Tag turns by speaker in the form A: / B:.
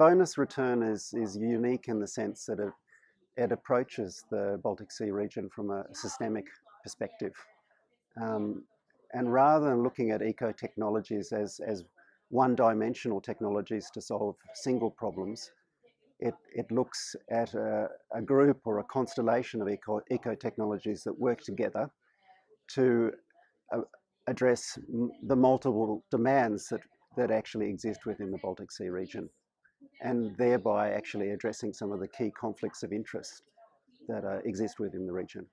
A: bonus return is, is unique in the sense that it, it approaches the Baltic Sea region from a systemic perspective. Um, and rather than looking at eco-technologies as, as one-dimensional technologies to solve single problems, it, it looks at a, a group or a constellation of eco, eco-technologies that work together to uh, address the multiple demands that, that actually exist within the Baltic Sea region and thereby actually addressing some of the key conflicts of interest that uh, exist within the region.